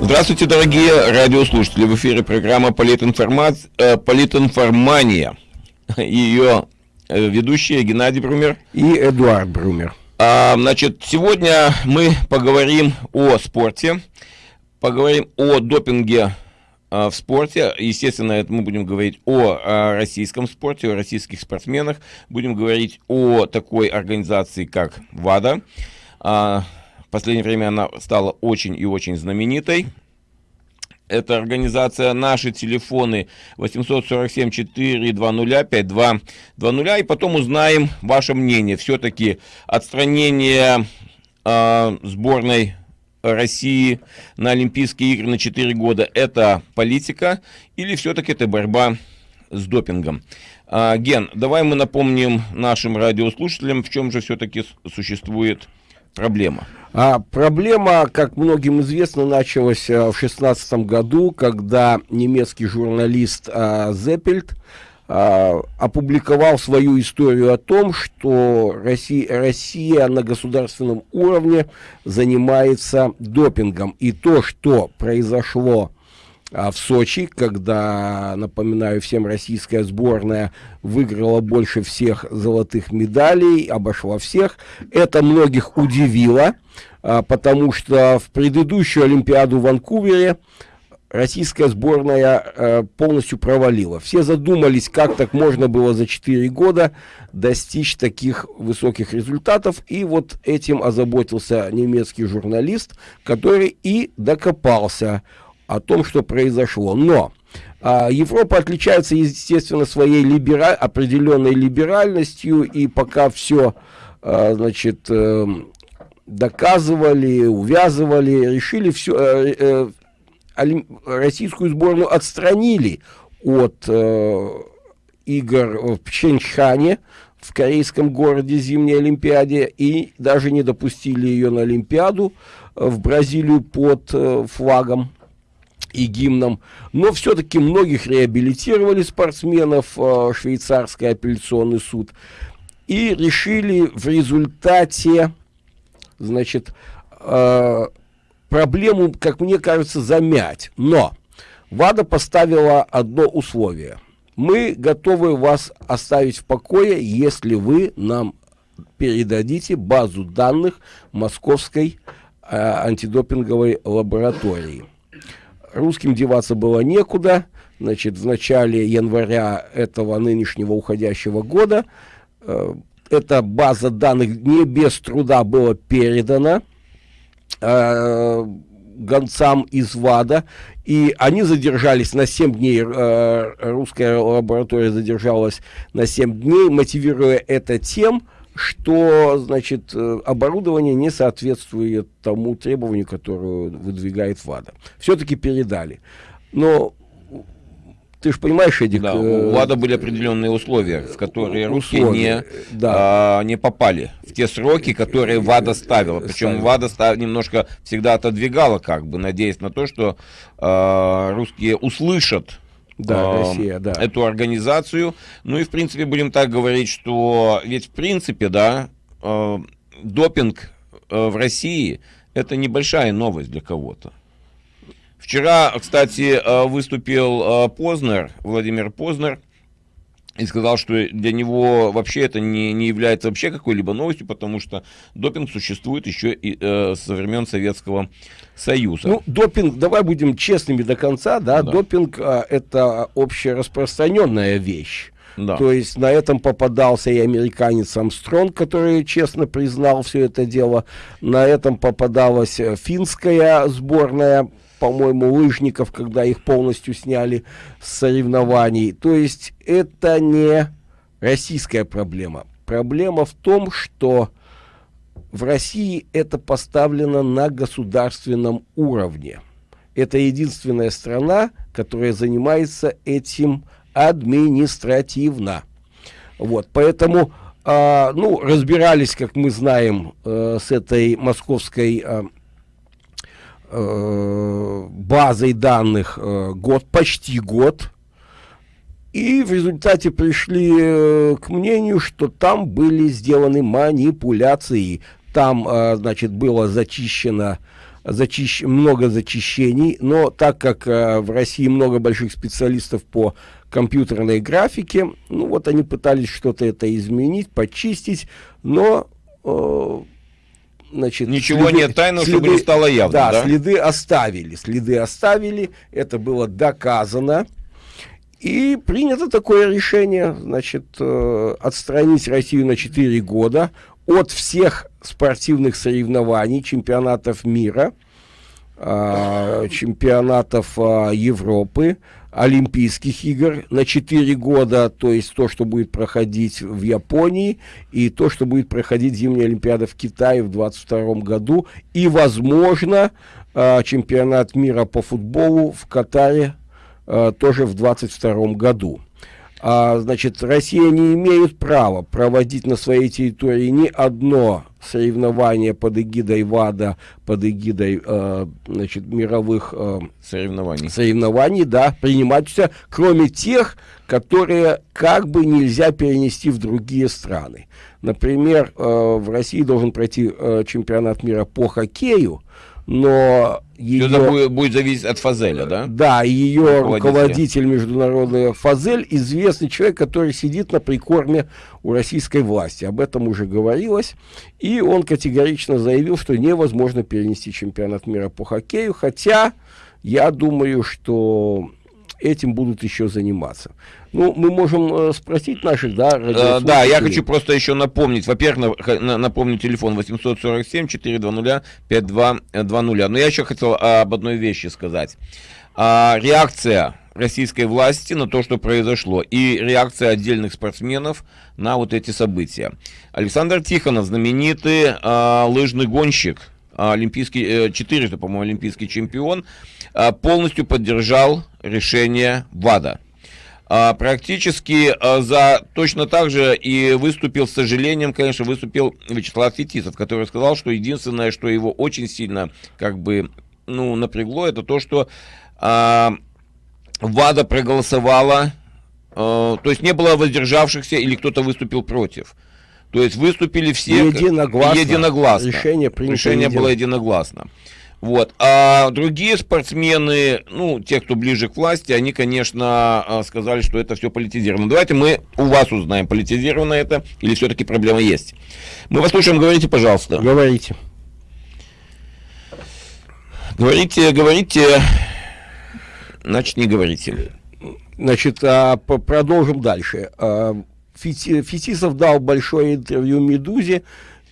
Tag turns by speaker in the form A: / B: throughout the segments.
A: Здравствуйте, дорогие радиослушатели. В эфире программа Политинформа... э, «Политинформания». Ее э, ведущие Геннадий Брумер
B: и Эдуард Брумер.
A: А, значит, сегодня мы поговорим о спорте, поговорим о допинге в спорте. Естественно, мы будем говорить о, о российском спорте, о российских спортсменах. Будем говорить о такой организации, как ВАДА. А, в последнее время она стала очень и очень знаменитой. Эта организация, наши телефоны 847-420-5220. И потом узнаем ваше мнение. Все-таки отстранение э, сборной России на Олимпийские игры на 4 года это политика или все-таки это борьба с допингом? А, Ген, давай мы напомним нашим радиослушателям, в чем же все-таки существует проблема.
B: А проблема, как многим известно, началась а, в шестнадцатом году, когда немецкий журналист а, Зеппельт а, опубликовал свою историю о том, что Россия, Россия на государственном уровне занимается допингом. И то, что произошло а в Сочи, когда, напоминаю всем, российская сборная выиграла больше всех золотых медалей, обошла всех. Это многих удивило, а, потому что в предыдущую Олимпиаду в Ванкувере российская сборная а, полностью провалила. Все задумались, как так можно было за 4 года достичь таких высоких результатов. И вот этим озаботился немецкий журналист, который и докопался о том, что произошло. Но а, Европа отличается, естественно, своей либера... определенной либеральностью, и пока все, а, значит, э, доказывали, увязывали, решили все, э, э, российскую сборную отстранили от э, игр в Пхенчхане, в корейском городе зимней Олимпиаде, и даже не допустили ее на Олимпиаду в Бразилию под э, флагом и гимном, но все-таки многих реабилитировали спортсменов э, швейцарский апелляционный суд и решили в результате, значит, э, проблему, как мне кажется, замять. Но ВАДА поставила одно условие. Мы готовы вас оставить в покое, если вы нам передадите базу данных Московской э, антидопинговой лаборатории русским деваться было некуда. Значит, в начале января этого нынешнего уходящего года э, эта база данных не без труда была передана э, гонцам из ВАДА, и они задержались на 7 дней, э, русская лаборатория задержалась на 7 дней, мотивируя это тем, что, значит, э, оборудование не соответствует тому требованию, которое выдвигает ВАДА. Все-таки передали. Но ты же понимаешь, Эдик...
A: Да, э, у ВАДА были определенные условия, в которые русские не, да. а, не попали в те сроки, которые ВАДА ставила. Причем ВАДА став, немножко всегда отодвигала, как бы, надеясь на то, что а, русские услышат да, э, Россия, да. эту организацию. Ну и, в принципе, будем так говорить, что ведь, в принципе, да, э, допинг э, в России – это небольшая новость для кого-то. Вчера, кстати, э, выступил э, Познер, Владимир Познер, и сказал, что для него вообще это не, не является вообще какой-либо новостью, потому что допинг существует еще и э, со времен Советского Союза.
B: Ну, допинг, давай будем честными до конца, да, да. допинг э, это общераспространенная вещь. Да. То есть на этом попадался и американец Амстронг, который честно признал все это дело. На этом попадалась э, финская сборная по-моему, лыжников, когда их полностью сняли с соревнований. То есть это не российская проблема. Проблема в том, что в России это поставлено на государственном уровне. Это единственная страна, которая занимается этим административно. Вот, поэтому, э, ну, разбирались, как мы знаем, э, с этой московской э, э, базой данных э, год, почти год. И в результате пришли э, к мнению, что там были сделаны манипуляции. там, значит, было зачищено зачищ... много зачищений, но так как э, в России много больших специалистов по компьютерной графике, ну вот они пытались что-то это изменить, почистить, но э,
A: значит, ничего следы, нет тайного, следы, чтобы не стало явно.
B: Да, да, следы оставили, следы оставили, это было доказано. И принято такое решение, значит, э, отстранить Россию на 4 года от всех спортивных соревнований, чемпионатов мира, э, чемпионатов э, Европы, Олимпийских игр на 4 года, то есть то, что будет проходить в Японии, и то, что будет проходить зимняя Олимпиада в Китае в 2022 году, и, возможно, э, чемпионат мира по футболу в Катаре э, тоже в 2022 году а, значит, Россия не имеет права проводить на своей территории ни одно соревнование под эгидой ВАДА, под эгидой, э, значит, мировых э, соревнований. соревнований, да, принимать все, кроме тех, которые как бы нельзя перенести в другие страны. Например, э, в России должен пройти э, чемпионат мира по хоккею, но
A: ее... Это будет, будет зависеть от Фазеля, да?
B: Да, ее руководитель международный Фазель, известный человек, который сидит на прикорме у российской власти. Об этом уже говорилось. И он категорично заявил, что невозможно перенести чемпионат мира по хоккею, хотя я думаю, что этим будут еще заниматься. Ну, мы можем э, спросить наших, да,
A: э, Да, я хочу просто еще напомнить. Во-первых, на, напомню телефон 847-420-5220. Но я еще хотел об одной вещи сказать. А, реакция российской власти на то, что произошло, и реакция отдельных спортсменов на вот эти события. Александр Тихонов, знаменитый а, лыжный гонщик, олимпийский, э, четырежды, по-моему, олимпийский чемпион, а, полностью поддержал решение ВАДА. А, практически а, за точно так же и выступил, с сожалением, конечно, выступил Вячеслав Фетисов, который сказал, что единственное, что его очень сильно как бы ну, напрягло, это то, что а, ВАДА проголосовала, а, то есть не было воздержавшихся или кто-то выступил против. То есть выступили все
B: единогласно.
A: единогласно.
B: Решение,
A: Решение было единогласно. Вот. А другие спортсмены, ну, те, кто ближе к власти, они, конечно, а, сказали, что это все политизировано. Давайте мы у вас узнаем, политизировано это или все-таки проблема есть. Мы вас слушаем, говорите, пожалуйста.
B: Говорите.
A: Говорите, говорите, значит, не говорите.
B: Значит, а, продолжим дальше. Фетисов дал большое интервью «Медузе»,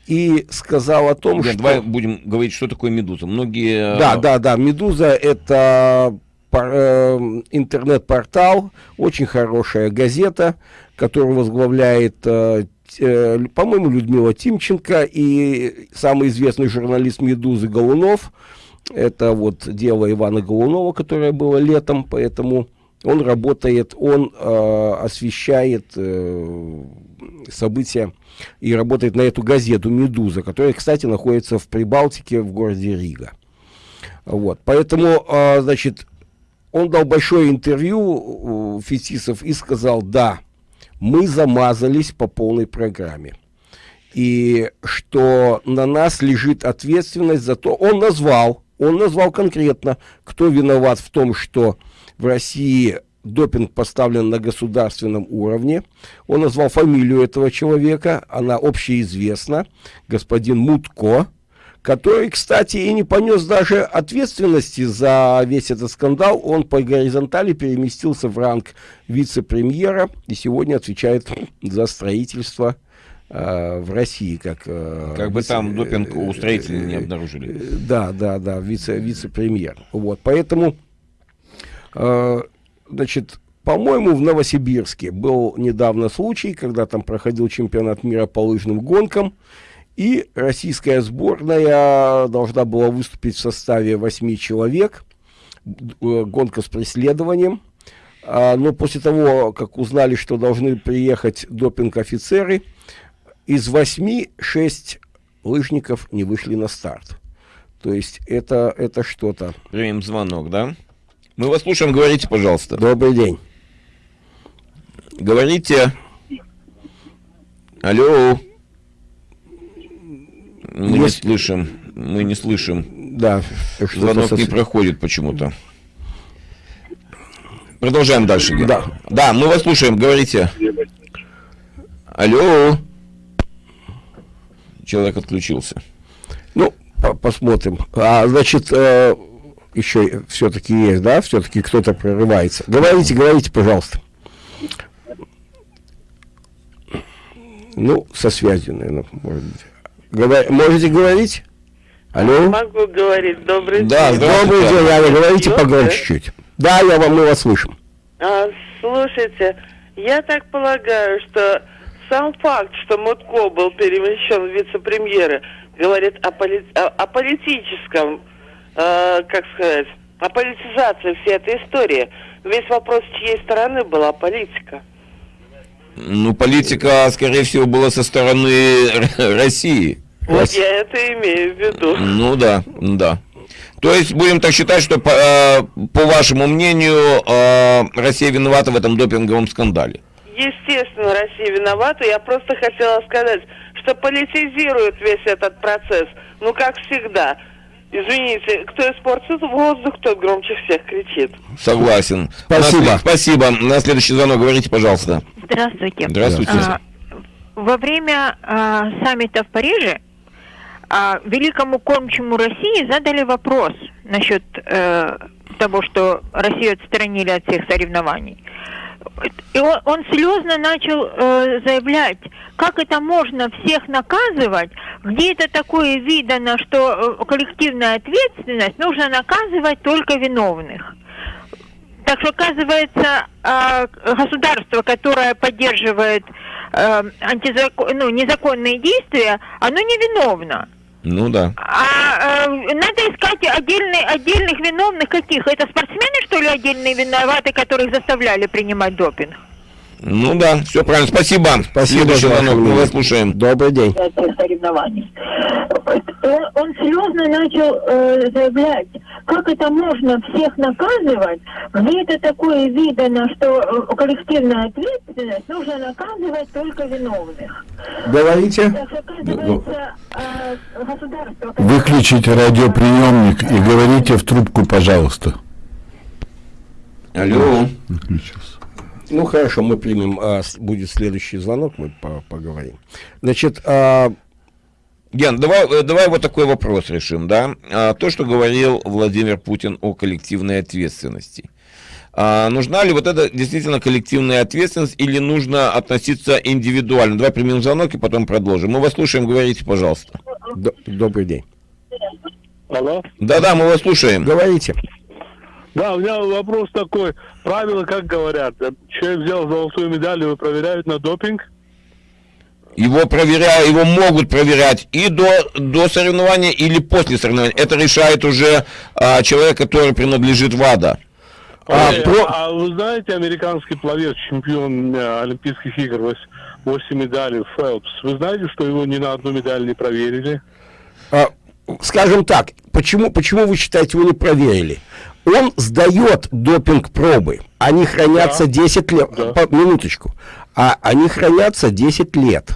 B: и сказал о том,
A: Нет, что... Давай будем говорить, что такое «Медуза». Многие...
B: Да, да, да, «Медуза» — это э, интернет-портал, очень хорошая газета, которую возглавляет, э, э, по-моему, Людмила Тимченко и самый известный журналист «Медузы» Голунов. Это вот дело Ивана Голунова, которое было летом, поэтому он работает, он э, освещает э, события и работает на эту газету «Медуза», которая, кстати, находится в Прибалтике в городе Рига. Вот, поэтому, э, значит, он дал большое интервью Фетисов и сказал, да, мы замазались по полной программе. И что на нас лежит ответственность за то, он назвал, он назвал конкретно, кто виноват в том, что в России допинг поставлен на государственном уровне. Он назвал фамилию этого человека, она общеизвестна, господин Мутко, который, кстати, и не понес даже ответственности за весь этот скандал. Он по горизонтали переместился в ранг вице-премьера и сегодня отвечает за строительство э, в России, как...
A: Э, как бы там допинг у строителей не обнаружили.
B: Да, да, да, вице, вице-премьер. Вот, поэтому Э, значит, по-моему, в Новосибирске был недавно случай, когда там проходил чемпионат мира по лыжным гонкам, и российская сборная должна была выступить в составе восьми человек, э, гонка с преследованием. А, но после того, как узнали, что должны приехать допинг-офицеры, из восьми шесть лыжников не вышли на старт. То есть это, это что-то.
A: Примем звонок, да? Мы вас слушаем, говорите, пожалуйста.
B: Добрый день.
A: Говорите. Алло.
B: Мы
A: не слышим. Мы не слышим.
B: Да.
A: Звонок не проходит почему-то. Продолжаем дальше. Ген.
B: Да.
A: Да, мы вас слушаем. Говорите. Алло. Человек отключился.
B: Ну, посмотрим. А, значит, э, еще все-таки есть, да? Все-таки кто-то прорывается. Говорите, говорите, пожалуйста. Ну, со связью, наверное, может быть. Говор... Можете говорить? Алло?
C: Могу говорить. Добрый
B: да, день. Добрый день, Аня. Говорите погромче чуть. Да, я вам, мы вас слышим.
C: А, слушайте, я так полагаю, что сам факт, что Мутко был перемещен в вице-премьеры, говорит о, поли... о, о политическом, э, как сказать, о политизации всей этой истории. Весь вопрос, с чьей стороны была политика.
A: Ну, политика, скорее всего, была со стороны России.
C: Вот я это имею в виду.
A: Ну да, да. То есть будем так считать, что по, э, вашему мнению э, Россия виновата в этом допинговом скандале?
C: Естественно, Россия виновата. Я просто хотела сказать, что политизирует весь этот процесс. Ну, как всегда. Извините, кто испортит воздух, тот громче всех кричит.
A: Согласен.
B: Спасибо.
A: На, спасибо. На следующий звонок говорите, пожалуйста.
D: Здравствуйте.
A: Здравствуйте. А,
D: во время а, саммита в Париже а, великому кормчему России задали вопрос насчет э, того, что Россию отстранили от всех соревнований. И он, он слезно начал э, заявлять, как это можно всех наказывать, где это такое видано, что э, коллективная ответственность нужно наказывать только виновных. Так что, оказывается, э, государство, которое поддерживает э, антизакон, ну, незаконные действия, оно не виновно.
A: Ну да.
D: А э, надо искать отдельные, отдельных виновных каких? Это спортсмены, что ли, отдельные виноваты, которых заставляли принимать допинг?
A: Ну да, все правильно. Спасибо.
B: Спасибо,
A: звонок. Мы вас слушаем.
B: Добрый день.
D: Соревнований. Он, он слезно начал э, заявлять, как это можно всех наказывать, где это такое видано, что э, коллективная ответственность нужно наказывать только виновных.
B: Говорите.
E: Э, Выключите радиоприемник и говорите в трубку, пожалуйста.
A: Алло.
B: Выключился. Ну хорошо, мы примем, а, будет следующий звонок, мы по поговорим. Значит, а...
A: Ген, давай, э, давай вот такой вопрос решим, да? А, то, что говорил Владимир Путин о коллективной ответственности. А, нужна ли вот эта действительно коллективная ответственность или нужно относиться индивидуально? Давай примем звонок и потом продолжим. Мы вас слушаем, говорите, пожалуйста.
B: Добрый день.
F: Алло?
A: Да-да, мы вас слушаем.
B: Говорите.
F: Да, у меня вопрос такой. Правила, как говорят, человек взял золотую медаль, его проверяют на допинг?
A: Его проверяют, его могут проверять и до, до соревнования, или после соревнования. Это решает уже а, человек, который принадлежит ВАДА.
F: А, а, про... а вы знаете, американский пловец, чемпион э, Олимпийских игр, 8 медалей, Фелпс, вы знаете, что его ни на одну медаль не проверили?
B: А, скажем так, почему, почему вы считаете, его не проверили? Он сдает допинг-пробы. Они хранятся да. 10 лет. Да. По, минуточку. А они хранятся 10 лет.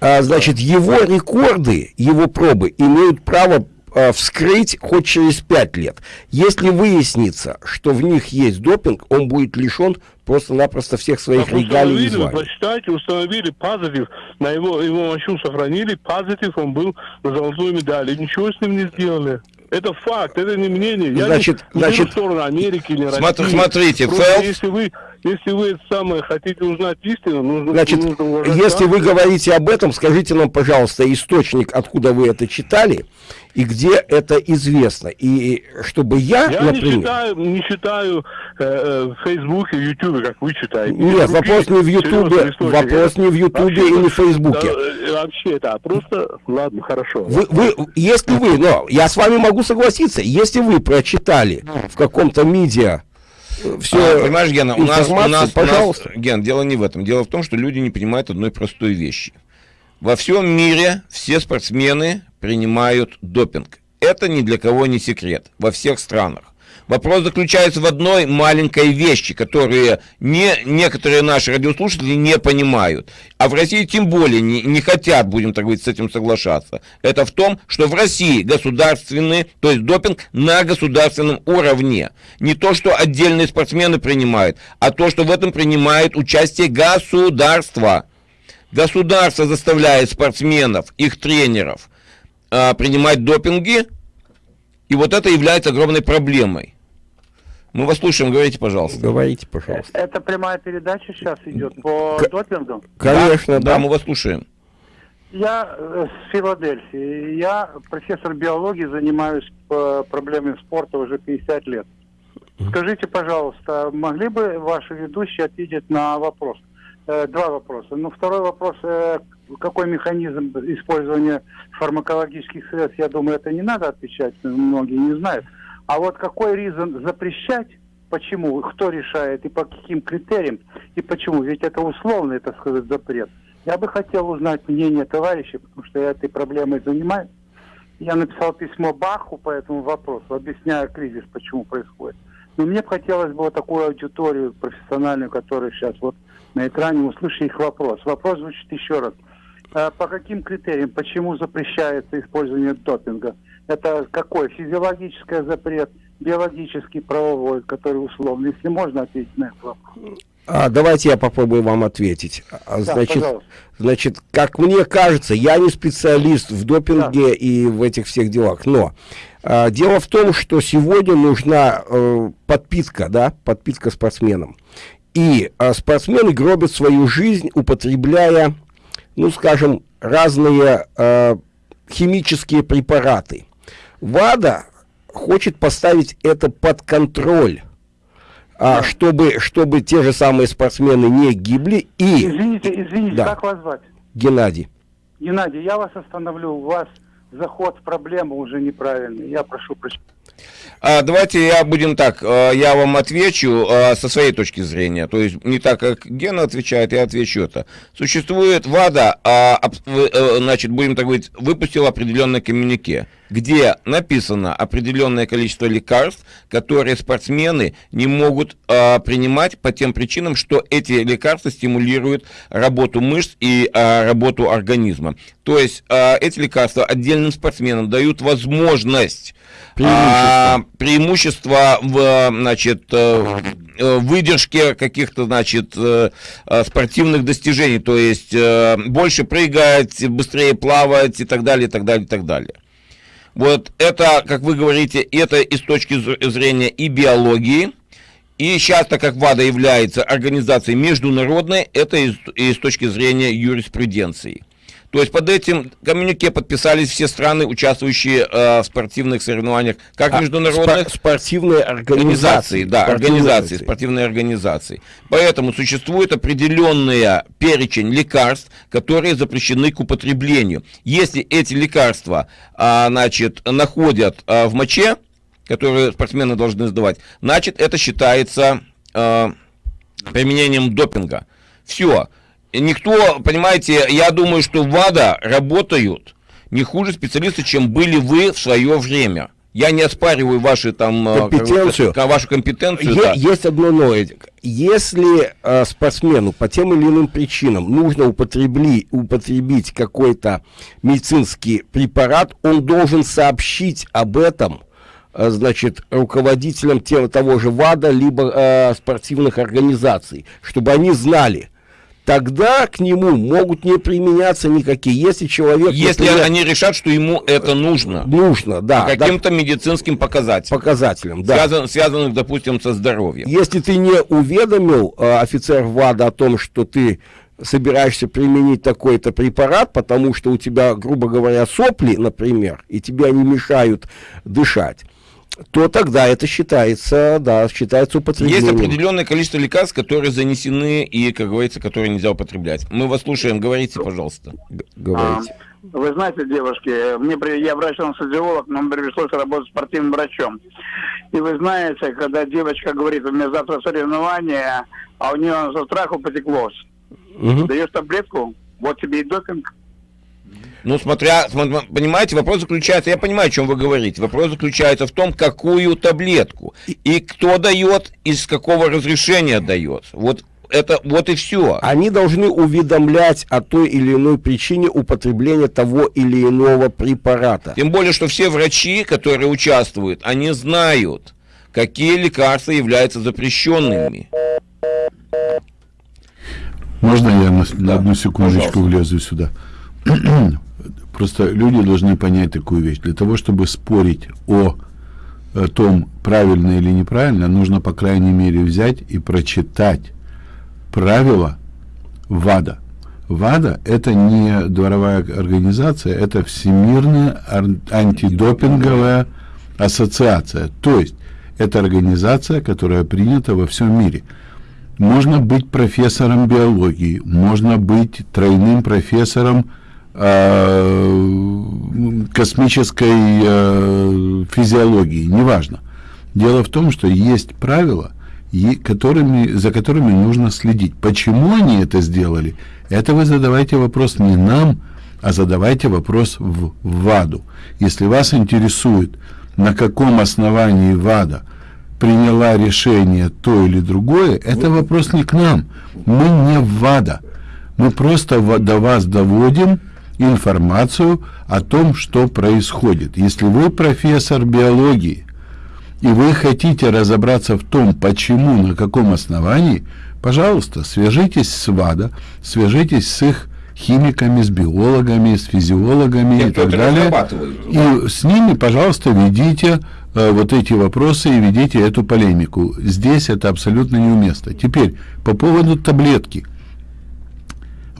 B: А, значит, его рекорды, его пробы имеют право а, вскрыть хоть через 5 лет. Если выяснится, что в них есть допинг, он будет лишен просто-напросто всех своих так регалий и званий.
F: Почитайте, установили позитив, на его, его мочу сохранили, позитив, он был на золотую медаль, и ничего с ним не сделали. Это факт, это не мнение. Я
B: значит,
F: не,
B: значит,
F: в сторону Америки или России.
A: Смотри, смотрите,
F: Фелпс... если вы, если вы это самое хотите узнать истину, нужно,
B: значит,
F: нужно
B: если вы говорите об этом, скажите нам, пожалуйста, источник, откуда вы это читали, и где это известно. И чтобы я,
F: я
B: например...
F: не читаю, не читаю э, э, в Фейсбуке, Ютубе, как вы читаете.
B: Нет, вопрос не в Ютубе, вопрос не в Ютубе и не в Фейсбуке.
F: Да, э, вообще, да, просто, ладно, хорошо.
B: Вы, вы, если вы, но я с вами могу согласиться, если вы прочитали в каком-то медиа
A: э, все, а, понимаешь, Гена, у нас, у нас, пожалуйста. У нас, Ген, дело не в этом. Дело в том, что люди не понимают одной простой вещи. Во всем мире все спортсмены принимают допинг. Это ни для кого не секрет во всех странах. Вопрос заключается в одной маленькой вещи, которую не, некоторые наши радиослушатели не понимают. А в России тем более не, не хотят, будем так говорить, с этим соглашаться. Это в том, что в России государственный, то есть допинг на государственном уровне. Не то, что отдельные спортсмены принимают, а то, что в этом принимает участие государство. Государство заставляет спортсменов, их тренеров э, принимать допинги, и вот это является огромной проблемой. Мы вас слушаем, говорите, пожалуйста.
B: Говорите, пожалуйста.
G: Это прямая передача сейчас идет по К... допингу?
B: Конечно,
A: да, да, мы вас слушаем.
G: Я э, с Филадельфии. Я профессор биологии, занимаюсь э, проблемами спорта уже 50 лет. Скажите, пожалуйста, могли бы ваши ведущие ответить на вопрос? Э, два вопроса. Ну, второй вопрос, какой механизм использования фармакологических средств, я думаю, это не надо отвечать, многие не знают. А вот какой резон запрещать, почему, кто решает и по каким критериям, и почему, ведь это условный, так сказать, запрет. Я бы хотел узнать мнение товарищей, потому что я этой проблемой занимаюсь. Я написал письмо Баху по этому вопросу, объясняя кризис, почему происходит. Но мне бы хотелось бы вот такую аудиторию профессиональную, которая сейчас вот на экране, услышать их вопрос. Вопрос звучит еще раз. А по каким критериям, почему запрещается использование допинга? Это какой? Физиологический запрет, биологический, правовой, который условный. Если можно ответить на этот вопрос.
B: А, давайте я попробую вам ответить. А, значит, да, значит, как мне кажется, я не специалист в допинге да. и в этих всех делах, но а, дело в том, что сегодня нужна э, подпитка, да, подпитка спортсменам. И а, спортсмены гробят свою жизнь, употребляя, ну, скажем, разные э, химические препараты. ВАДА хочет поставить это под контроль, а, чтобы, чтобы те же самые спортсмены не гибли. И...
G: Извините, извините, да. как вас звать?
B: Геннадий.
G: Геннадий, я вас остановлю. У вас заход в проблему уже неправильный. Я прошу прощения.
A: А, давайте я будем так, а, я вам отвечу а, со своей точки зрения, то есть не так, как Гена отвечает, я отвечу это. Существует ВАДА, а, э, значит, будем так говорить, выпустил определенное коммюнике, где написано определенное количество лекарств, которые спортсмены не могут принимать по тем причинам, что эти лекарства стимулируют работу мышц и работу организма. То есть эти лекарства отдельным спортсменам дают возможность преимущество, а, преимущество в, значит, э, э, выдержке каких-то, значит, э, спортивных достижений, то есть больше прыгать, быстрее плавать и так далее, и так далее, и так далее. Вот это, как вы говорите, это и с точки зрения и биологии, и сейчас, так как ВАДА является организацией международной, это и с точки зрения юриспруденции. То есть под этим коммюнике подписались все страны, участвующие э, в спортивных соревнованиях, как а, международных...
B: спортивные организации.
A: Да, организации, спортивные организации. Поэтому существует определенный перечень лекарств, которые запрещены к употреблению. Если эти лекарства, а, значит, находят а, в моче, которые спортсмены должны сдавать, значит, это считается а, применением допинга. Все никто, понимаете, я думаю, что ВАДА работают не хуже специалисты, чем были вы в свое время. Я не оспариваю ваши там
B: э, компетенцию.
A: Вашу компетенцию.
B: Е- да. Есть одно но. Если э, спортсмену по тем или иным причинам нужно употребли, употребить какой-то медицинский препарат, он должен сообщить об этом э, значит, руководителям тем, того же ВАДА, либо э, спортивных организаций, чтобы они знали, тогда к нему могут не применяться никакие. Если человек...
A: Если например, они решат, что ему это нужно.
B: Нужно, да.
A: Каким-то да, медицинским показателям.
B: Показателям, да.
A: Связан, связанных, допустим, со здоровьем.
B: Если ты не уведомил э, офицер ВАДА о том, что ты собираешься применить такой-то препарат, потому что у тебя, грубо говоря, сопли, например, и тебе они мешают дышать, то тогда это считается, да, считается употреблением.
A: Есть определенное количество лекарств, которые занесены и, как говорится, которые нельзя употреблять. Мы вас слушаем, говорите, пожалуйста.
B: Говорите.
G: А, вы знаете, девушки, мне я врач-анестезиолог, но мне пришлось работать спортивным врачом. И вы знаете, когда девочка говорит, у меня завтра соревнование, а у нее со страху потеклось. Угу. Даешь таблетку, вот тебе и допинг.
A: Ну, смотря, понимаете, вопрос заключается, я понимаю, о чем вы говорите, вопрос заключается в том, какую таблетку, и кто дает, из какого разрешения дает. Вот это вот и все.
B: Они должны уведомлять о той или иной причине употребления того или иного препарата.
A: Тем более, что все врачи, которые участвуют, они знают, какие лекарства являются запрещенными.
E: Можно я на, да, на одну секундочку пожалуйста. влезу сюда? Просто люди должны понять такую вещь. Для того, чтобы спорить о, о том, правильно или неправильно, нужно, по крайней мере, взять и прочитать правила ВАДА. ВАДА – это не дворовая организация, это Всемирная антидопинговая ассоциация. То есть, это организация, которая принята во всем мире. Можно быть профессором биологии, можно быть тройным профессором э, космической э, физиологии, неважно. Дело в том, что есть правила, и которыми, за которыми нужно следить. Почему они это сделали? Это вы задавайте вопрос не нам, а задавайте вопрос в ВАДу. Если вас интересует, на каком основании ВАДа приняла решение то или другое, это вопрос не к нам. Мы не ВАДа. Мы просто до вас доводим информацию о том, что происходит. Если вы профессор биологии, и вы хотите разобраться в том, почему, на каком основании, пожалуйста, свяжитесь с ВАДА, свяжитесь с их химиками, с биологами, с физиологами Те, и так далее. И с ними, пожалуйста, ведите э, вот эти вопросы и ведите эту полемику. Здесь это абсолютно неуместно. Теперь, по поводу таблетки.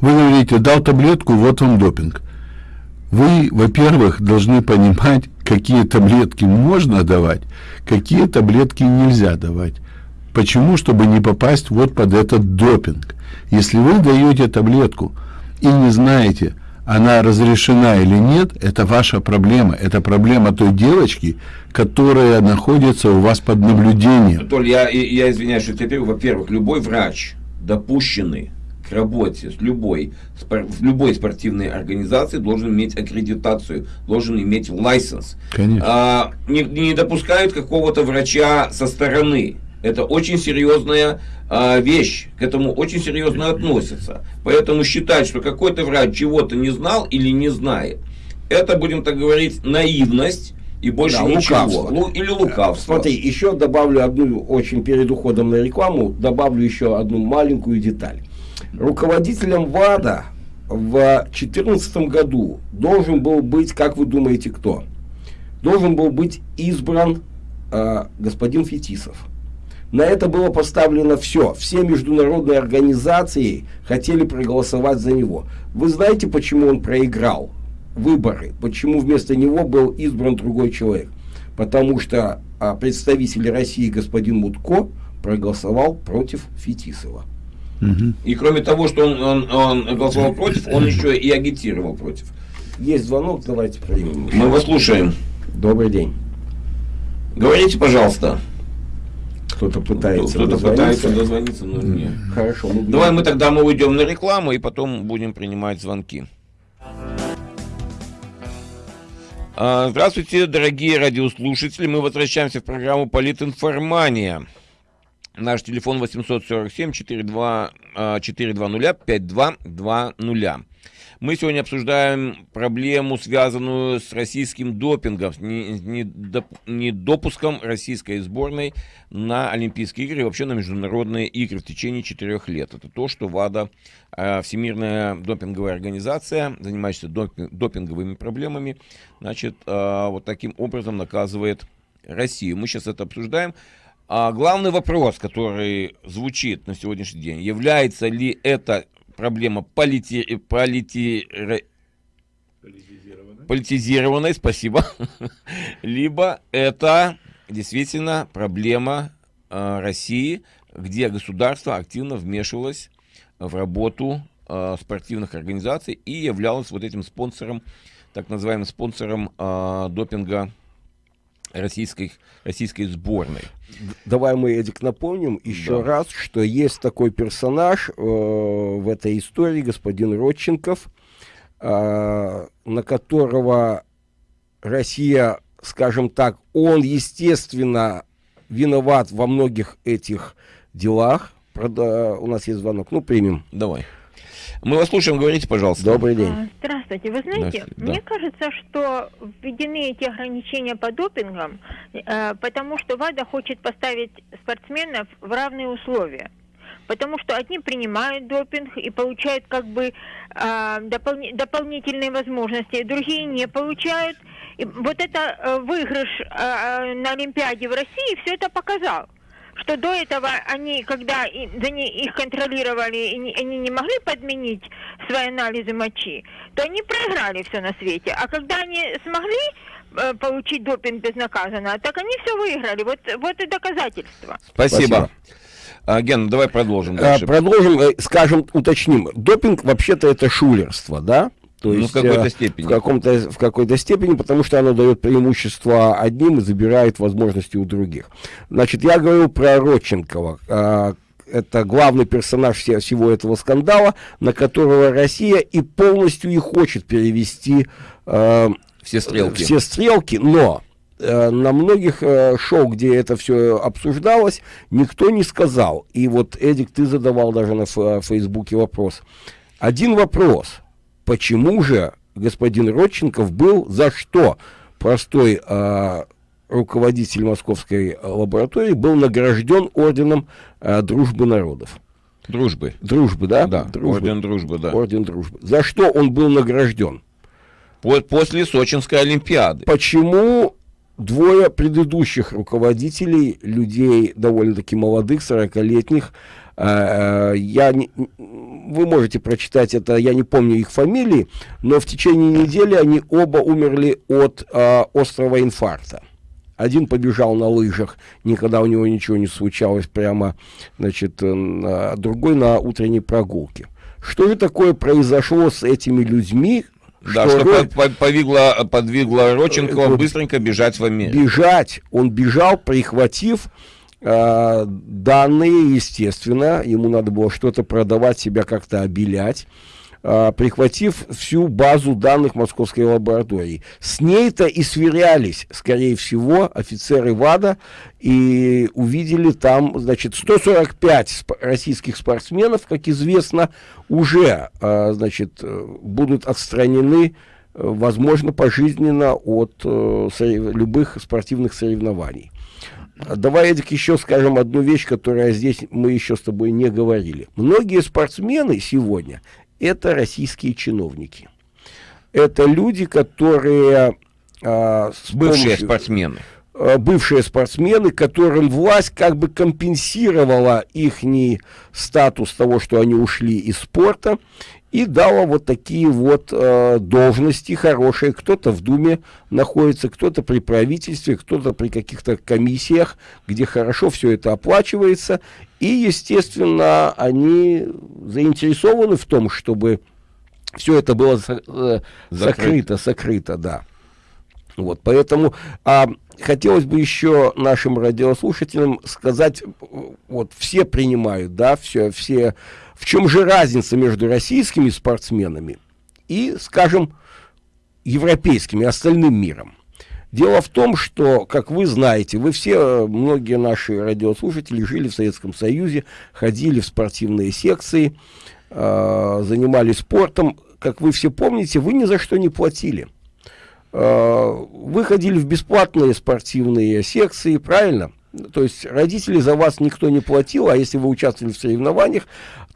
E: Вы говорите, дал таблетку, вот вам допинг. Вы, во-первых, должны понимать, какие таблетки можно давать, какие таблетки нельзя давать. Почему? Чтобы не попасть вот под этот допинг. Если вы даете таблетку и не знаете, она разрешена или нет, это ваша проблема. Это проблема той девочки, которая находится у вас под наблюдением.
A: Толь, я, я извиняюсь, что теперь, во-первых, любой врач, допущенный к работе с любой, в любой спортивной организации должен иметь аккредитацию, должен иметь лайсенс.
E: Конечно.
A: А, не, не допускают какого-то врача со стороны. Это очень серьезная а, вещь, к этому очень серьезно относятся. Поэтому считать, что какой-то врач чего-то не знал или не знает, это, будем так говорить, наивность и больше да, ничего. Лукавство.
B: Лу, или лукавство. Смотри, еще добавлю одну, очень перед уходом на рекламу, добавлю еще одну маленькую деталь. Руководителем ВАДА в 2014 году должен был быть, как вы думаете, кто? Должен был быть избран э, господин Фетисов. На это было поставлено все. Все международные организации хотели проголосовать за него. Вы знаете, почему он проиграл выборы? Почему вместо него был избран другой человек? Потому что а, представитель России господин Мутко проголосовал против Фетисова.
A: Угу. И кроме того, что он, он, он голосовал против, он еще и агитировал против.
B: Есть звонок, давайте примем.
A: Мы вас слушаем.
B: Добрый день.
A: Говорите, пожалуйста.
B: Кто-то пытается
A: Кто-то пытается дозвониться, но нет.
B: Хорошо.
A: Мы Давай мы тогда мы уйдем на рекламу и потом будем принимать звонки. А, здравствуйте, дорогие радиослушатели. Мы возвращаемся в программу «Политинформания». Наш телефон 847 42, 420 5220. Мы сегодня обсуждаем проблему, связанную с российским допингом, с недопуском российской сборной на Олимпийские игры и вообще на международные игры в течение четырех лет. Это то, что ВАДА, а, Всемирная допинговая организация, занимающаяся допинговыми проблемами, значит, а, вот таким образом наказывает Россию. Мы сейчас это обсуждаем. А главный вопрос, который звучит на сегодняшний день, является ли это проблема полити... полити... политизированной. политизированной, спасибо, либо это действительно проблема э, России, где государство активно вмешивалось в работу э, спортивных организаций и являлось вот этим спонсором, так называемым спонсором э, допинга российской, российской сборной.
B: Давай мы, Эдик, напомним еще да. раз, что есть такой персонаж э, в этой истории, господин Родченков, э, на которого Россия, скажем так, он, естественно, виноват во многих этих делах. Правда, у нас есть звонок. Ну, примем.
A: Давай. Мы вас слушаем, говорите, пожалуйста.
B: Добрый день. А,
D: здравствуйте. Вы знаете, Здравствуйте. мне да. кажется, что введены эти ограничения по допингам, э, потому что ВАДА хочет поставить спортсменов в равные условия. Потому что одни принимают допинг и получают как бы э, допол- дополнительные возможности, другие не получают. И вот это э, выигрыш э, на Олимпиаде в России все это показал что до этого они, когда их контролировали, и они не могли подменить свои анализы мочи, то они проиграли все на свете. А когда они смогли э, получить допинг безнаказанно, так они все выиграли. Вот, вот и доказательства.
A: Спасибо. Спасибо. А, Ген, давай продолжим
B: а, дальше. Продолжим, э, скажем, уточним. Допинг вообще-то это шулерство, да? То ну, есть, в какой-то э, степени. В, каком-то, в какой-то степени, потому что оно дает преимущество одним и забирает возможности у других. Значит, я говорю про Родченкова. А, это главный персонаж всего этого скандала, на которого Россия и полностью и хочет перевести
A: э, все стрелки.
B: Все стрелки, но э, на многих шоу, где это все обсуждалось, никто не сказал. И вот, Эдик, ты задавал даже на Фейсбуке вопрос. Один вопрос – почему же господин Родченков был за что простой э, руководитель московской лаборатории был награжден орденом э, дружбы народов.
A: Дружбы.
B: Дружбы, да?
A: Да,
B: дружбы.
A: орден дружбы, да.
B: Орден дружбы. За что он был награжден?
A: После Сочинской Олимпиады.
B: Почему двое предыдущих руководителей, людей довольно-таки молодых, 40-летних, Э, я не, вы можете прочитать это, я не помню их фамилии, но в течение недели они оба умерли от э, острого инфаркта. Один побежал на лыжах, никогда у него ничего не случалось, прямо, значит, а другой на утренней прогулке. Что же такое произошло с этими людьми,
A: да, что, что Род... повигло, подвигло Роченкова быстренько бежать в Америку.
B: Бежать. Он бежал, прихватив Э, данные, естественно, ему надо было что-то продавать, себя как-то обелять, э, прихватив всю базу данных московской лаборатории. С ней-то и сверялись, скорее всего, офицеры ВАДА и увидели там, значит, 145 сп российских спортсменов, как известно, уже, э, значит, будут отстранены возможно, пожизненно от э, любых спортивных соревнований. Давай, Эдик, еще скажем одну вещь, которая здесь мы еще с тобой не говорили. Многие спортсмены сегодня – это российские чиновники. Это люди, которые...
A: А, бывшие помощью, спортсмены.
B: А, бывшие спортсмены, которым власть как бы компенсировала их статус того, что они ушли из спорта, и дала вот такие вот э, должности хорошие. Кто-то в Думе находится, кто-то при правительстве, кто-то при каких-то комиссиях, где хорошо все это оплачивается. И, естественно, они заинтересованы в том, чтобы все это было э, закрыто, сокрыто, да. Вот, поэтому а, хотелось бы еще нашим радиослушателям сказать, вот все принимают, да, все, все в чем же разница между российскими спортсменами и, скажем, европейскими, остальным миром? Дело в том, что, как вы знаете, вы все, многие наши радиослушатели жили в Советском Союзе, ходили в спортивные секции, э, занимались спортом. Как вы все помните, вы ни за что не платили. Э, вы ходили в бесплатные спортивные секции, правильно? То есть родители за вас никто не платил, а если вы участвовали в соревнованиях,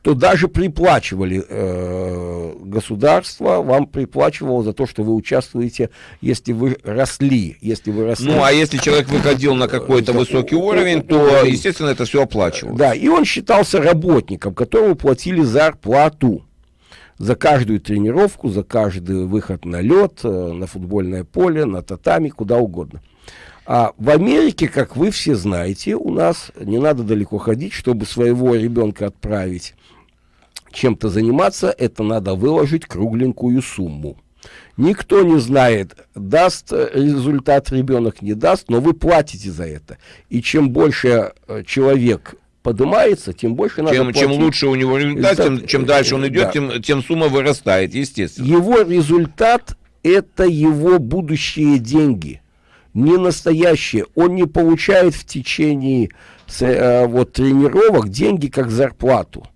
B: то даже приплачивали э, государство, вам приплачивало за то, что вы участвуете, если вы росли, если вы росли.
A: Ну, а если человек выходил на какой-то высокий уровень, то, естественно, это все оплачивалось.
B: Да, и он считался работником, которому платили зарплату за каждую тренировку, за каждый выход на лед, э, на футбольное поле, на татами, куда угодно. А в Америке, как вы все знаете, у нас не надо далеко ходить, чтобы своего ребенка отправить чем-то заниматься, это надо выложить кругленькую сумму. Никто не знает, даст результат ребенок, не даст, но вы платите за это. И чем больше э, человек поднимается, тем больше надо
A: чем, чем лучше у него результат, тем, чем дальше он идет, да. тем, тем сумма вырастает, естественно.
B: Его результат – это его будущие деньги, не настоящие. Он не получает в течение э, вот, тренировок деньги как зарплату.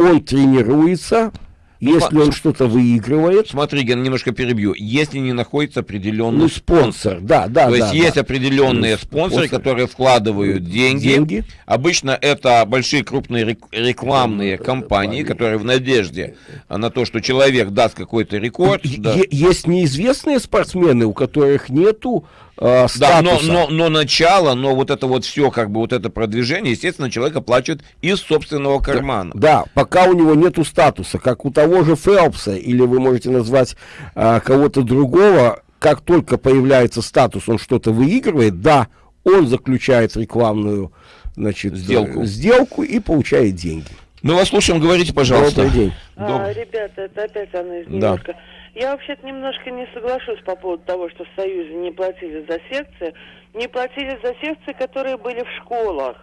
B: Он тренируется, если он что-то выигрывает...
A: Смотри, я немножко перебью. Если не находится определенный ну,
B: спонсор. Да, да,
A: То
B: да,
A: есть да. есть определенные ну, спонсоры, спонсор. которые вкладывают деньги. деньги. Обычно это большие крупные рекламные компании, которые в надежде на то, что человек даст какой-то рекорд.
B: Да. Есть неизвестные спортсмены, у которых нету э,
A: Да, но, но, но начало, но вот это вот все, как бы вот это продвижение, естественно, человек оплачивает из собственного кармана.
B: Да, да пока у него нету статуса, как у того же Фелпса, или вы можете назвать э, кого-то другого, как только появляется статус, он что-то выигрывает, да, он заключает рекламную значит, сделку. сделку и получает деньги.
A: Мы вас слушаем, говорите, пожалуйста.
B: Добрый день.
C: А, ребята, это опять Анна из Нью-Йорка. Да. Я вообще-то немножко не соглашусь по поводу того, что в Союзе не платили за секции. Не платили за секции, которые были в школах.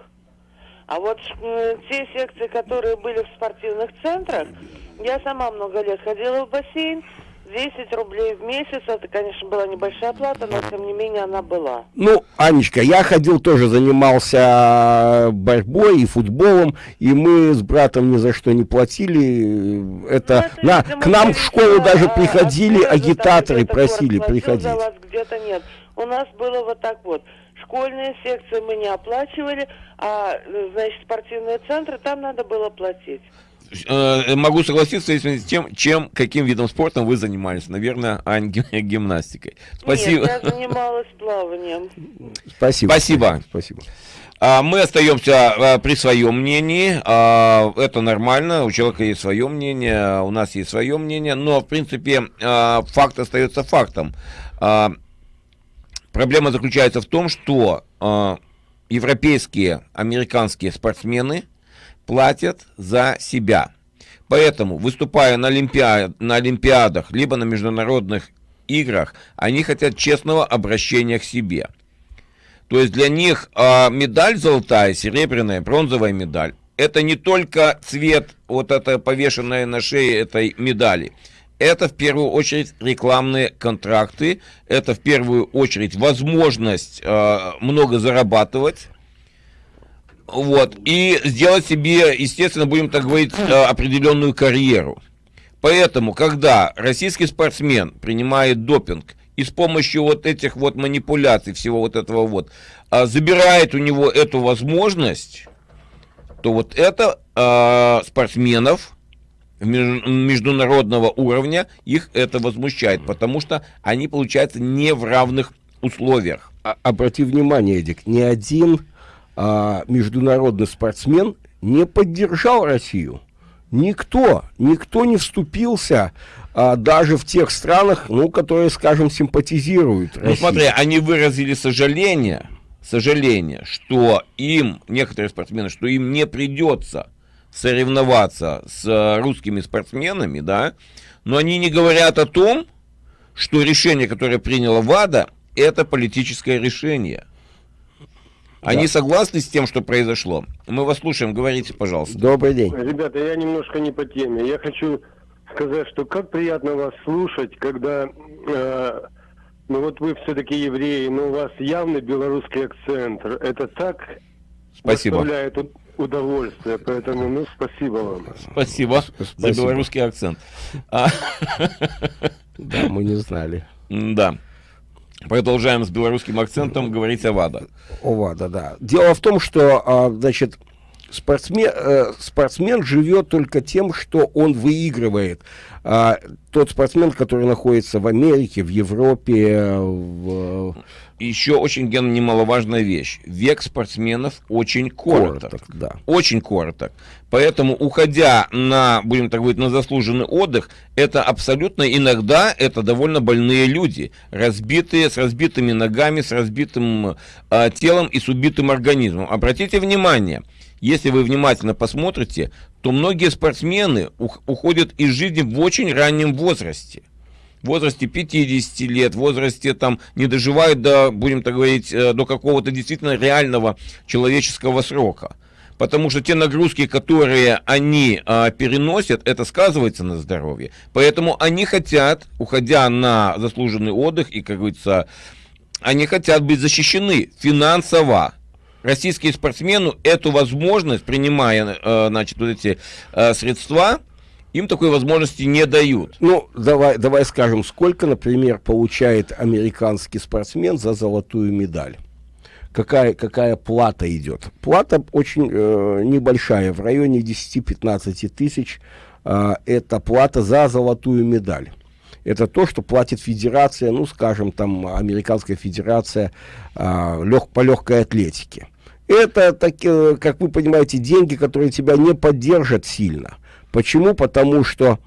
C: А вот те секции, которые были в спортивных центрах, я сама много лет ходила в бассейн, 10 рублей в месяц, это, конечно, была небольшая плата, но, тем не менее, она была.
B: Ну, Анечка, я ходил тоже, занимался борьбой и футболом, и мы с братом ни за что не платили. Это, ну, это на, к нам в школу даже а, приходили а агитаторы, просили приходить.
C: Где-то нет. У нас было вот так вот. Школьные секции мы не оплачивали, а, значит, спортивные центры, там надо было платить.
A: Э, могу согласиться с тем, чем, каким видом спорта вы занимались. Наверное, Ань, гимнастикой.
C: Спасибо. Нет, я занималась плаванием.
B: Спасибо.
A: Спасибо. Спасибо. А, мы остаемся а, при своем мнении. А, это нормально. У человека есть свое мнение, у нас есть свое мнение. Но, в принципе, факт остается фактом. Проблема заключается в том, что европейские, американские спортсмены – платят за себя. Поэтому, выступая на, олимпиад, на Олимпиадах, либо на международных играх, они хотят честного обращения к себе. То есть для них э, медаль золотая, серебряная, бронзовая медаль, это не только цвет, вот это повешенное на шее этой медали. Это в первую очередь рекламные контракты, это в первую очередь возможность э, много зарабатывать, вот, и сделать себе, естественно, будем так говорить, э, определенную карьеру. Поэтому, когда российский спортсмен принимает допинг и с помощью вот этих вот манипуляций, всего вот этого вот, а, забирает у него эту возможность, то вот это э, спортсменов международного уровня, их это возмущает, потому что они, получается, не в равных условиях.
B: А, обрати внимание, Эдик, ни один а, международный спортсмен не поддержал Россию. Никто, никто не вступился а, даже в тех странах, ну, которые, скажем, симпатизируют.
A: Ну, смотри, они выразили сожаление, сожаление, что им, некоторые спортсмены, что им не придется соревноваться с русскими спортсменами, да, но они не говорят о том, что решение, которое приняла ВАДА, это политическое решение. Они да. согласны с тем, что произошло? Мы вас слушаем, говорите, пожалуйста.
B: Добрый день.
H: Ребята, я немножко не по теме. Я хочу сказать, что как приятно вас слушать, когда, э, ну вот вы все-таки евреи, но у вас явный белорусский акцент. Это так
A: Спасибо.
H: доставляет удовольствие, поэтому, ну, спасибо вам.
A: Спасибо, спасибо. за белорусский акцент. А
B: да, мы не знали.
A: Да. Продолжаем с белорусским акцентом говорить о ВАДА.
B: О ВАДА, да. Дело в том, что, а, значит, спортсмен, э, спортсмен живет только тем, что он выигрывает. А, тот спортсмен, который находится в Америке, в Европе, в...
A: Еще очень ген немаловажная вещь. Век спортсменов очень короток. короток да. Очень короток. Поэтому, уходя на, будем так говорить, на заслуженный отдых, это абсолютно иногда это довольно больные люди, разбитые, с разбитыми ногами, с разбитым э, телом и с убитым организмом. Обратите внимание, если вы внимательно посмотрите, то многие спортсмены уходят из жизни в очень раннем возрасте. Возрасте 50 лет, в возрасте там не доживают до, будем так говорить, э, до какого-то действительно реального человеческого срока. потому что те нагрузки, которые они а, переносят, это сказывается на здоровье. Поэтому они хотят, уходя на заслуженный отдых и, как говорится, они хотят быть защищены финансово. Российские спортсмены эту возможность, принимая э, значит, вот эти э, средства, им такой возможности не дают.
B: Ну, давай, давай скажем, сколько, например, получает американский спортсмен за золотую медаль? Какая, какая плата идет? Плата очень э, небольшая, в районе 10-15 тысяч. Э, это плата за золотую медаль. Это то, что платит федерация, ну, скажем, там, американская федерация э, лег, по легкой атлетике. Это, так, э, как вы понимаете, деньги, которые тебя не поддержат сильно. Почему? Потому что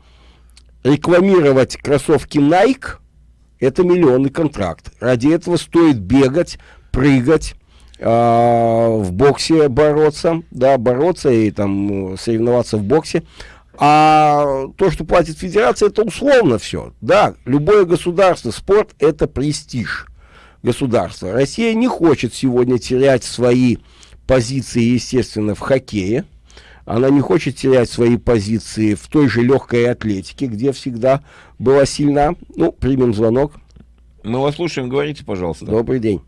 B: рекламировать кроссовки Nike – это миллионный контракт. Ради этого стоит бегать, прыгать, э, в боксе бороться, да, бороться и там соревноваться в боксе. А то, что платит федерация, это условно все. Да, любое государство, спорт – это престиж государства. Россия не хочет сегодня терять свои позиции, естественно, в хоккее. Она не хочет терять свои позиции в той же легкой атлетике, где всегда была сильна. Ну, примем звонок.
A: Мы вас слушаем, говорите, пожалуйста.
B: Добрый день.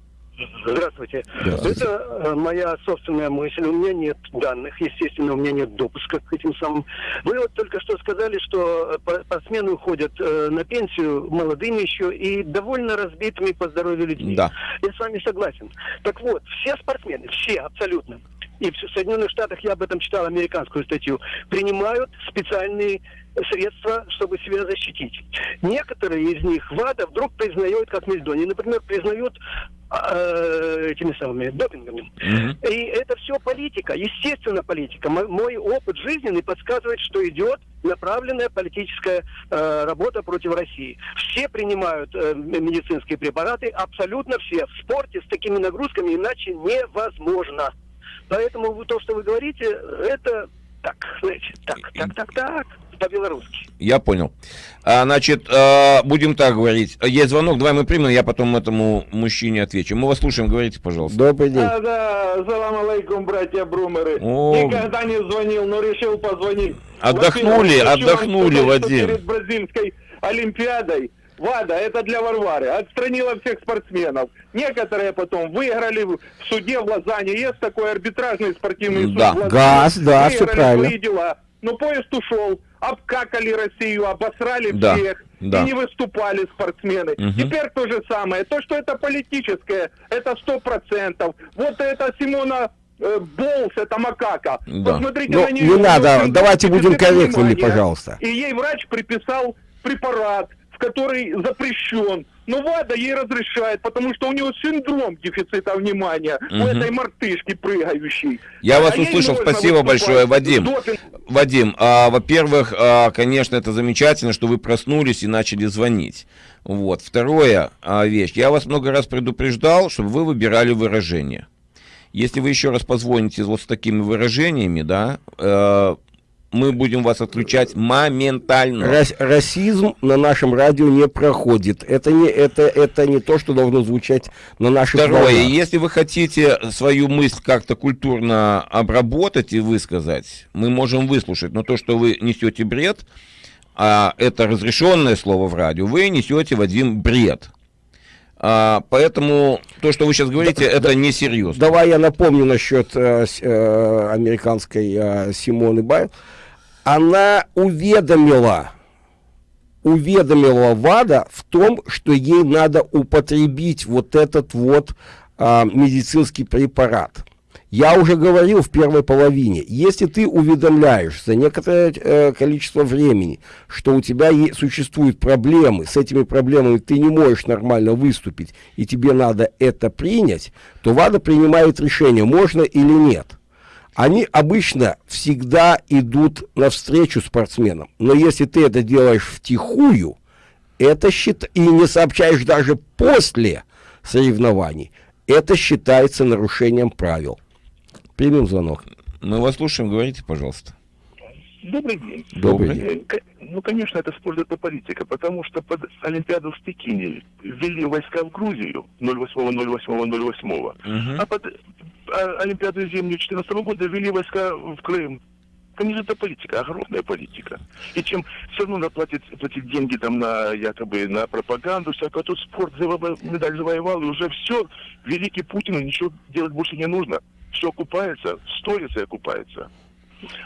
I: Здравствуйте. Здравствуйте. Это э, моя собственная мысль. У меня нет данных, естественно, у меня нет допуска к этим самым. Вы вот только что сказали, что э, спортсмены уходят э, на пенсию молодыми еще и довольно разбитыми по здоровью людьми.
A: Да.
I: Я с вами согласен. Так вот, все спортсмены, все абсолютно, и в Соединенных Штатах я об этом читал американскую статью, принимают специальные средства, чтобы себя защитить. Некоторые из них ВАДА вдруг признают как мельдони. Например, признают э, этими самыми допингами. Mm-hmm. И это все политика, естественно политика. Мой, мой опыт жизненный подсказывает, что идет направленная политическая э, работа против России. Все принимают э, медицинские препараты, абсолютно все. В спорте с такими нагрузками иначе невозможно. Поэтому то, что вы говорите, это так, знаете, так, так, так, так по-белорусски.
A: Я понял. А, значит, а, будем так говорить. Есть звонок, давай мы примем, я потом этому мужчине отвечу. Мы вас слушаем, говорите, пожалуйста.
B: Добрый день.
J: Да, да, салам алейкум, братья Брумеры. О... Никогда не звонил, но решил позвонить.
A: Отдохнули, отдохнули, Вадим.
J: Перед бразильской Олимпиадой ВАДА, это для Варвары, отстранила всех спортсменов. Некоторые потом выиграли в суде в Лозанне. Есть такой арбитражный спортивный суд
B: да. ГАЗ, да, все правильно. свои
J: дела. Но поезд ушел обкакали Россию, обосрали да, всех, да. и не выступали спортсмены. Угу. Теперь то же самое. То, что это политическое, это сто процентов. Вот это Симона э, Болс, это макака.
B: Да. Посмотрите Но ну, на нее. Не надо, давайте будем корректными, пожалуйста.
J: И ей врач приписал препарат, который запрещен. Но ВАДА ей разрешает, потому что у него синдром дефицита внимания угу. у этой мартышки прыгающей.
A: Я а вас услышал, спасибо большое, Вадим. Допинг. Вадим, а, во-первых, а, конечно, это замечательно, что вы проснулись и начали звонить. Вот. Второе а, вещь, я вас много раз предупреждал, чтобы вы выбирали выражения. Если вы еще раз позвоните вот с такими выражениями, да, э, мы будем вас отключать моментально.
B: Рас, расизм на нашем радио не проходит. Это не, это, это не то, что должно звучать на наших
A: Второе, волнах. если вы хотите свою мысль как-то культурно обработать и высказать, мы можем выслушать. Но то, что вы несете бред, а это разрешенное слово в радио, вы несете, Вадим, бред. А, поэтому то, что вы сейчас говорите, да, это да, несерьезно.
B: Давай я напомню насчет э, э, американской э, Симоны Байл она уведомила, уведомила ВАДА в том, что ей надо употребить вот этот вот а, медицинский препарат. Я уже говорил в первой половине, если ты уведомляешь за некоторое э, количество времени, что у тебя существуют проблемы, с этими проблемами ты не можешь нормально выступить, и тебе надо это принять, то ВАДА принимает решение, можно или нет они обычно всегда идут навстречу спортсменам. Но если ты это делаешь втихую, это счит... и не сообщаешь даже после соревнований, это считается нарушением правил. Примем звонок.
A: Мы вас слушаем, говорите, пожалуйста.
K: Добрый день.
B: Добрый день.
K: Э, ну, конечно, это спорт, это политика, потому что под Олимпиаду в Пекине ввели войска в Грузию 08-08-08, угу. а под а, Олимпиаду зимнюю 2014 года ввели войска в Крым. Конечно, это политика, огромная политика. И чем все равно надо платить, платить деньги там на якобы на пропаганду, всякое, тут спорт завоевал, медаль завоевал, и уже все, великий Путин, ничего делать больше не нужно. Все окупается, сторится и окупается.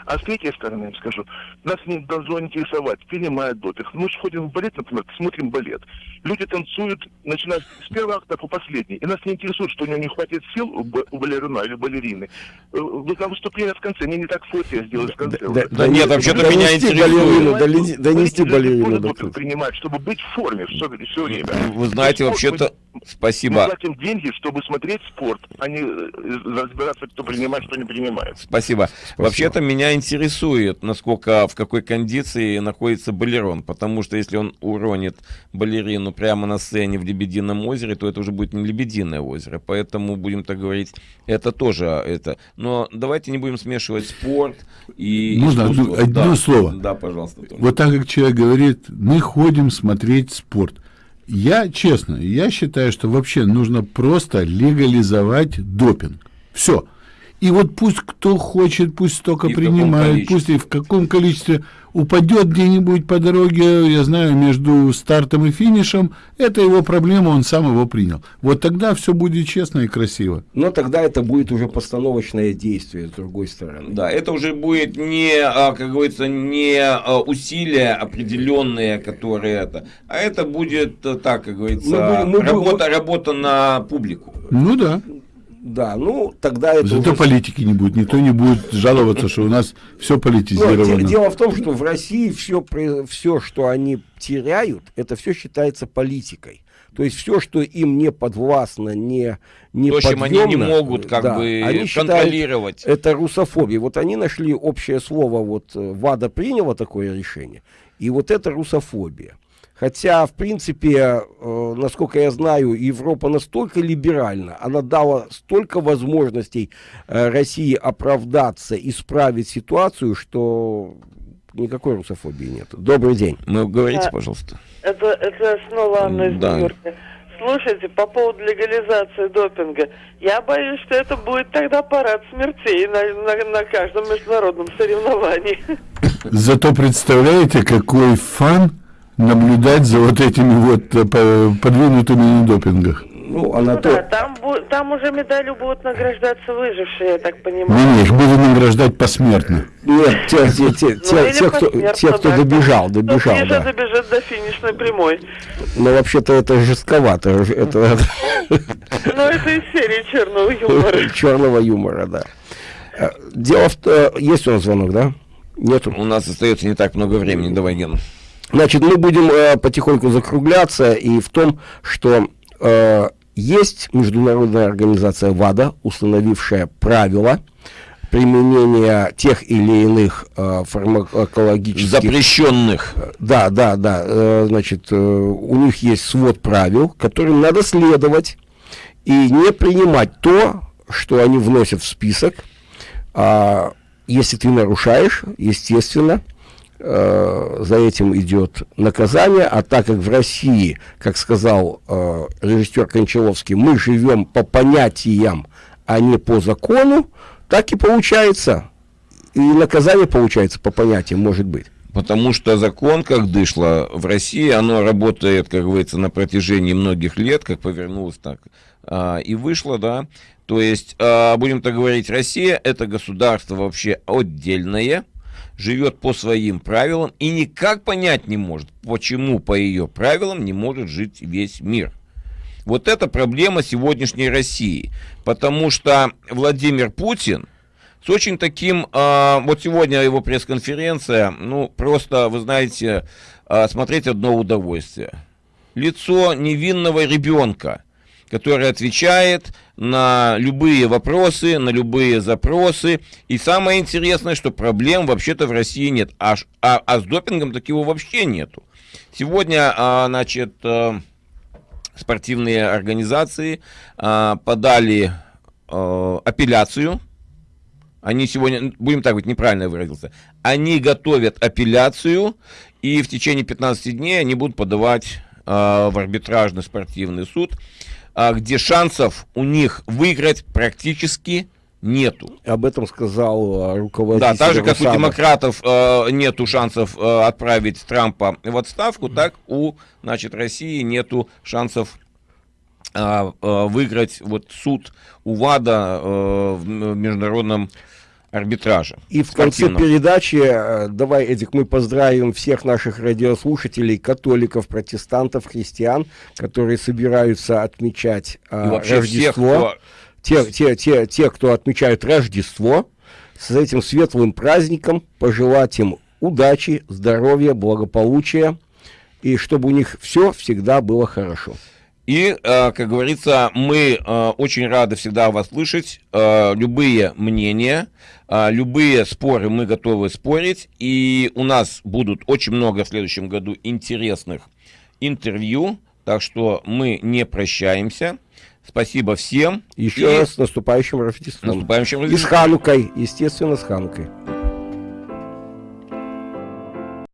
K: А с третьей стороны, я скажу, нас не должно интересовать, принимает допинг. Мы же ходим в балет, например, смотрим балет. Люди танцуют, начиная с первого акта по последний. И нас не интересует, что у него не хватит сил у, балерина или балерины. Э, вы на выступление в конце, мне не так фото я сделаю в конце. Да,
A: да, да нет, вообще-то меня
B: интересует. Донести балерину
K: до принимать, чтобы быть в форме все, все время.
A: Вы знаете, вообще-то... Спасибо. Мы
K: платим деньги, чтобы смотреть спорт, а не э, разбираться, кто принимает, кто не принимает.
A: Спасибо. Спасибо. Вообще-то меня интересует, насколько, в какой кондиции находится балерон, потому что если он уронит балерину прямо на сцене в Лебедином озере, то это уже будет не Лебединое озеро, поэтому, будем так говорить, это тоже это. Но давайте не будем смешивать спорт и
E: Можно одно, одно да. слово?
A: Да, пожалуйста. Том.
E: Вот так как человек говорит, мы ходим смотреть спорт. Я, честно, я считаю, что вообще нужно просто легализовать допинг. Все. И вот пусть кто хочет, пусть столько и принимает, пусть и в каком количестве упадет где-нибудь по дороге, я знаю, между стартом и финишем, это его проблема, он сам его принял. Вот тогда все будет честно и красиво.
B: Но тогда это будет уже постановочное действие с другой стороны.
A: Да, это уже будет не, а, как говорится, не а, усилия определенные, которые это, а это будет э, так, как говорится, мы будем, мы работа, будем... работа на публику.
E: Ну да.
B: Да, ну тогда это.
E: Зато уже... политики не будет, никто не будет жаловаться, что у нас все политизировано.
B: Но, дело в том, что в России все, все, что они теряют, это все считается политикой. То есть все, что им не подвластно, не, не То,
A: чем они не могут как да, бы они контролировать.
B: это русофобия. Вот они нашли общее слово, вот э, ВАДА приняла такое решение, и вот это русофобия. Хотя, в принципе, э, насколько я знаю, Европа настолько либеральна, она дала столько возможностей э, России оправдаться, исправить ситуацию, что никакой русофобии нет. Добрый день.
A: Ну, говорите, пожалуйста.
C: Это, это снова Анна из да. Слушайте, по поводу легализации допинга, я боюсь, что это будет тогда парад смертей на, на, на каждом международном соревновании.
E: Зато представляете, какой фан наблюдать за вот этими вот э, подвинутыми на допингах.
C: Ну, она ну, то... да, там, там уже медалью будут награждаться выжившие, я так понимаю.
E: Не, не, их будут награждать посмертно.
B: Нет, те, те, те, те, ну, те, кто, те, кто добежал, добежал, кто да.
C: добежит до финишной прямой.
B: Ну, вообще-то это жестковато. Это...
C: Ну, это из серии черного юмора.
B: Черного юмора, да. Э, дело в том, есть у нас звонок, да?
A: Нет. У нас остается не так много времени до войны.
B: Значит, мы будем э, потихоньку закругляться и в том, что э, есть международная организация ВАДА, установившая правила применения тех или иных э, фармакологических...
A: Запрещенных.
B: Да, да, да. Э, значит, э, у них есть свод правил, которым надо следовать и не принимать то, что они вносят в список. А, если ты нарушаешь, естественно, э, за этим идет наказание, а так как в России, как сказал э, режиссер Кончаловский, мы живем по понятиям, а не по закону, так и получается. И наказание получается по понятиям, может быть.
A: Потому что закон, как дышло в России, оно работает, как говорится, на протяжении многих лет, как повернулось так а, и вышло, да. То есть, а, будем так говорить, Россия это государство вообще отдельное, живет по своим правилам и никак понять не может, почему по ее правилам не может жить весь мир. Вот это проблема сегодняшней России, потому что Владимир Путин с очень таким, э, вот сегодня его пресс-конференция, ну просто, вы знаете, э, смотреть одно удовольствие. Лицо невинного ребенка, который отвечает на любые вопросы, на любые запросы. И самое интересное, что проблем вообще-то в России нет. А, а, а с допингом такого вообще нету. Сегодня, а, значит, а, спортивные организации а, подали а, апелляцию они сегодня, будем так говорить, неправильно выразился, они готовят апелляцию, и в течение 15 дней они будут подавать э, в арбитражный спортивный суд, где шансов у них выиграть практически нету.
B: Об этом сказал э, руководитель.
A: Да, так же, как у демократов э, нету шансов э, отправить Трампа в отставку, так у, значит, России нету шансов э, э, выиграть вот суд у ВАДА э, в международном арбитраже.
B: И в конце передачи, э, давай, Эдик, мы поздравим всех наших радиослушателей, католиков, протестантов, христиан, которые собираются отмечать э, Рождество. Всех, кто... те, те, те, те, кто отмечают Рождество, с этим светлым праздником пожелать им удачи, здоровья, благополучия, и чтобы у них все всегда было хорошо.
A: И, э, как говорится, мы э, очень рады всегда вас слышать. Э, любые мнения, любые споры мы готовы спорить. И у нас будут очень много в следующем году интересных интервью. Так что мы не прощаемся. Спасибо всем.
B: Еще и... раз с наступающим Рождеством.
A: Наступающим Рождеством.
B: И с Ханукой, естественно, с Ханукой.